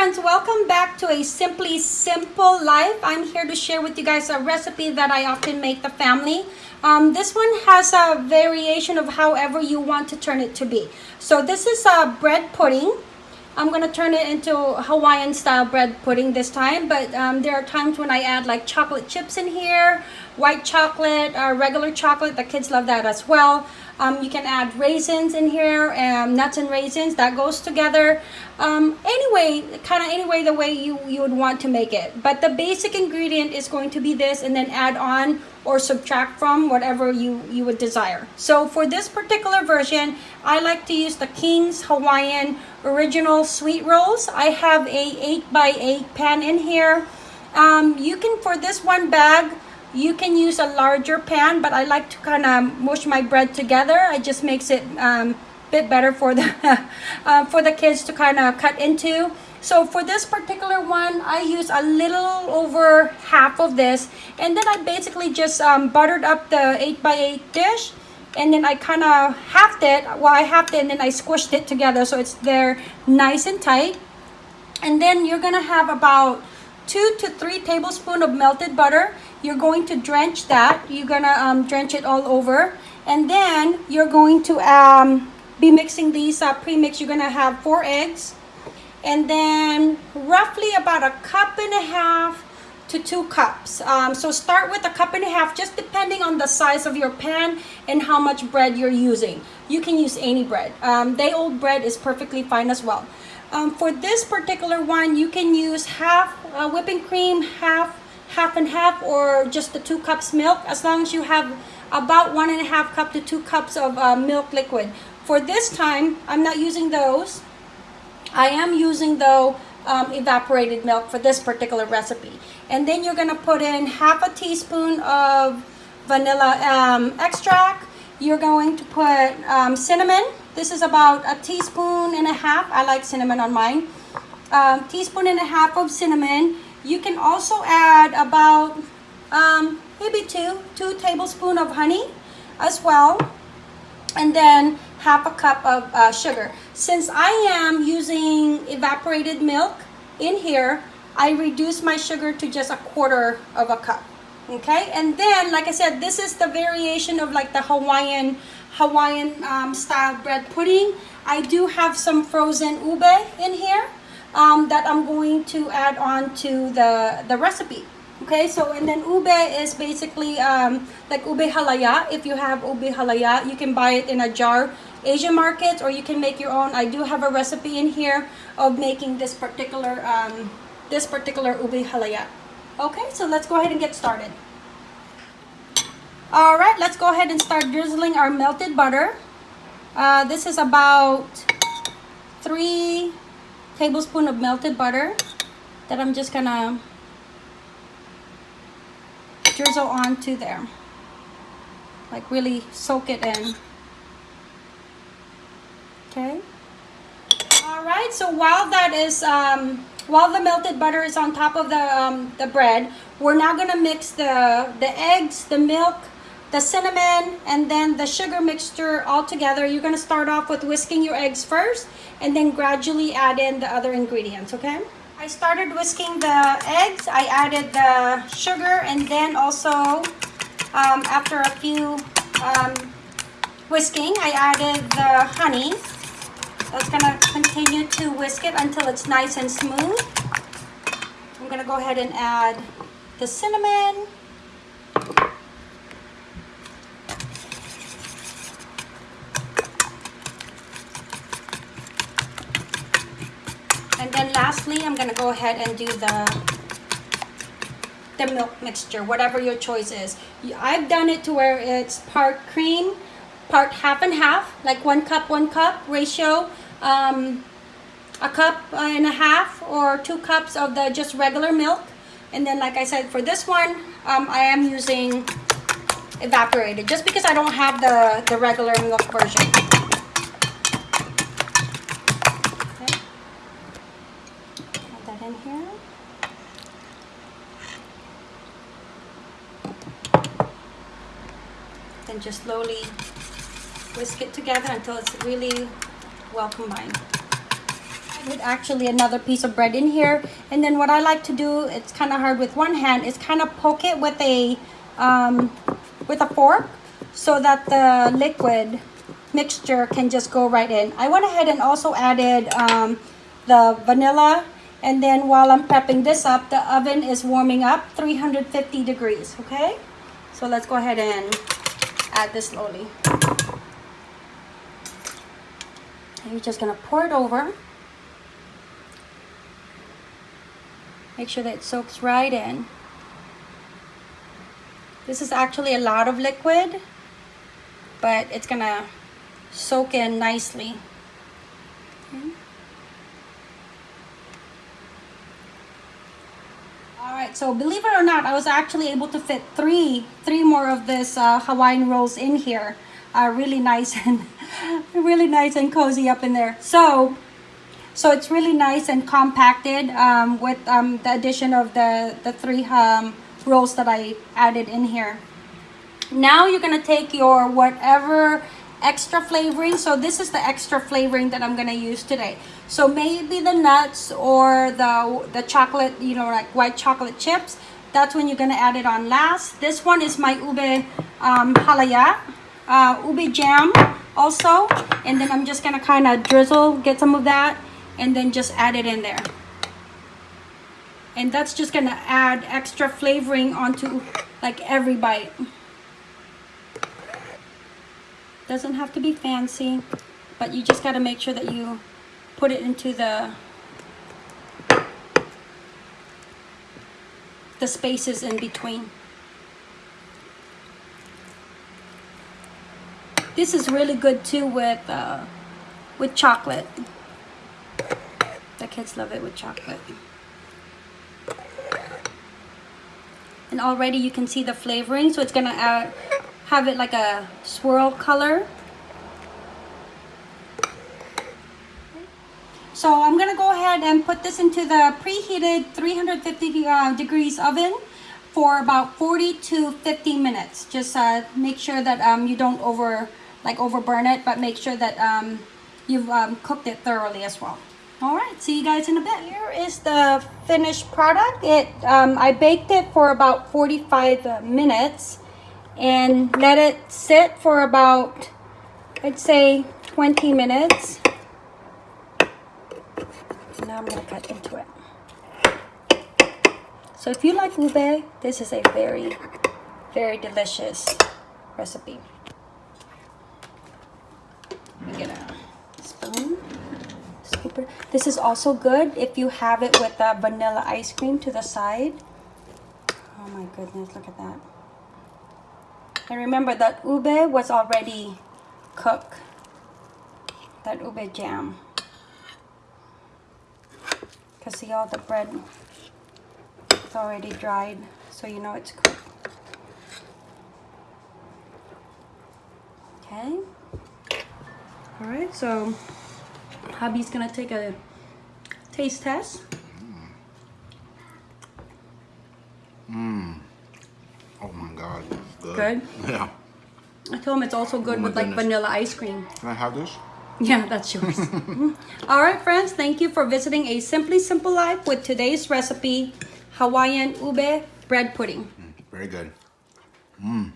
friends, welcome back to a Simply Simple Life. I'm here to share with you guys a recipe that I often make the family. Um, this one has a variation of however you want to turn it to be. So this is a bread pudding. I'm going to turn it into Hawaiian style bread pudding this time. But um, there are times when I add like chocolate chips in here, white chocolate, uh, regular chocolate. The kids love that as well. Um, you can add raisins in here, and nuts and raisins. That goes together. Um, anyway, kind of anyway the way you, you would want to make it. But the basic ingredient is going to be this and then add on or subtract from whatever you, you would desire. So for this particular version, I like to use the King's Hawaiian Original Sweet Rolls. I have a 8x8 pan in here. Um, you can, for this one bag, you can use a larger pan, but I like to kind of mush my bread together. It just makes it um, bit better for the uh, for the kids to kind of cut into. So for this particular one, I use a little over half of this. And then I basically just um, buttered up the 8x8 dish. And then I kind of halved it. Well, I halved it and then I squished it together so it's there nice and tight. And then you're going to have about two to three tablespoons of melted butter. You're going to drench that. You're going to um, drench it all over. And then you're going to um, be mixing these uh, pre-mix. You're going to have four eggs and then roughly about a cup and a half to two cups. Um, so start with a cup and a half, just depending on the size of your pan and how much bread you're using. You can use any bread. Um, day old bread is perfectly fine as well. Um, for this particular one, you can use half uh, whipping cream, half half and half, or just the two cups milk, as long as you have about one and a half cup to two cups of uh, milk liquid. For this time, I'm not using those. I am using though um, evaporated milk for this particular recipe. And then you're gonna put in half a teaspoon of vanilla um, extract. You're going to put um, cinnamon. This is about a teaspoon and a half. I like cinnamon on mine. Um, teaspoon and a half of cinnamon. You can also add about um, maybe two, two tablespoons of honey as well. And then half a cup of uh, sugar. Since I am using evaporated milk in here, I reduce my sugar to just a quarter of a cup. Okay, and then like I said, this is the variation of like the Hawaiian Hawaiian um, style bread pudding. I do have some frozen ube in here um, that I'm going to add on to the, the recipe. Okay, so and then ube is basically um, like ube halaya. If you have ube halaya, you can buy it in a jar Asian markets or you can make your own. I do have a recipe in here of making this particular um, this particular ube halaya. Okay, so let's go ahead and get started. All right, let's go ahead and start drizzling our melted butter. Uh, this is about three tablespoons of melted butter that I'm just gonna drizzle onto there. Like really soak it in. Okay. All right, so while that is, um, while the melted butter is on top of the, um, the bread, we're now gonna mix the, the eggs, the milk, the cinnamon, and then the sugar mixture all together. You're gonna start off with whisking your eggs first, and then gradually add in the other ingredients, okay? I started whisking the eggs, I added the sugar, and then also, um, after a few um, whisking, I added the honey. That's gonna continue to whisk it until it's nice and smooth. I'm gonna go ahead and add the cinnamon. And then lastly, I'm gonna go ahead and do the the milk mixture, whatever your choice is. I've done it to where it's part cream, part half and half, like one cup, one cup ratio. Um, a cup and a half or two cups of the just regular milk. And then like I said, for this one, um, I am using evaporated just because I don't have the, the regular milk version. Okay. Add that in here. Then just slowly whisk it together until it's really well combined. with actually another piece of bread in here. And then what I like to do it's kind of hard with one hand is kind of poke it with a um, with a fork so that the liquid mixture can just go right in. I went ahead and also added um, the vanilla. And then while I'm prepping this up the oven is warming up 350 degrees okay? So let's go ahead and add this slowly and you're just gonna pour it over Make sure that it soaks right in. This is actually a lot of liquid, but it's gonna soak in nicely. All right, so believe it or not, I was actually able to fit three, three more of this uh, Hawaiian rolls in here. Uh, really nice and really nice and cozy up in there. So so it's really nice and compacted um, with um, the addition of the, the three um, rolls that I added in here. Now you're to take your whatever extra flavoring. So this is the extra flavoring that I'm to use today. So maybe the nuts or the, the chocolate, you know, like white chocolate chips. That's when you're to add it on last. This one is my ube um, halaya, uh, ube jam also. And then I'm just going to kind of drizzle, get some of that and then just add it in there and that's just gonna add extra flavoring onto like every bite doesn't have to be fancy but you just got to make sure that you put it into the the spaces in between this is really good too with uh, with chocolate the kids love it with chocolate. And already you can see the flavoring, so it's gonna add, have it like a swirl color. So I'm gonna go ahead and put this into the preheated 350 uh, degrees oven for about 40 to 50 minutes. Just uh, make sure that um, you don't over like overburn it, but make sure that um, you've um, cooked it thoroughly as well. All right, see you guys in a bit. Here is the finished product. It um, I baked it for about 45 minutes and let it sit for about, I'd say 20 minutes. Now I'm gonna cut into it. So if you like ube, this is a very, very delicious recipe. Let me get a spoon. This is also good if you have it with a vanilla ice cream to the side. Oh my goodness, look at that. And remember that ube was already cooked. That ube jam. Because see all the bread it's already dried so you know it's cooked. Okay. Alright, so hubby's gonna take a taste test. Mmm. Oh my god, good. Good? Yeah. I told him it's also good Oh with like vanilla ice cream. Can I have this? Yeah, that's yours. Mm-hmm. All right, friends, thank you for visiting A Simply Simple Life with today's recipe, Hawaiian ube bread pudding. Mm, very good. Mmm.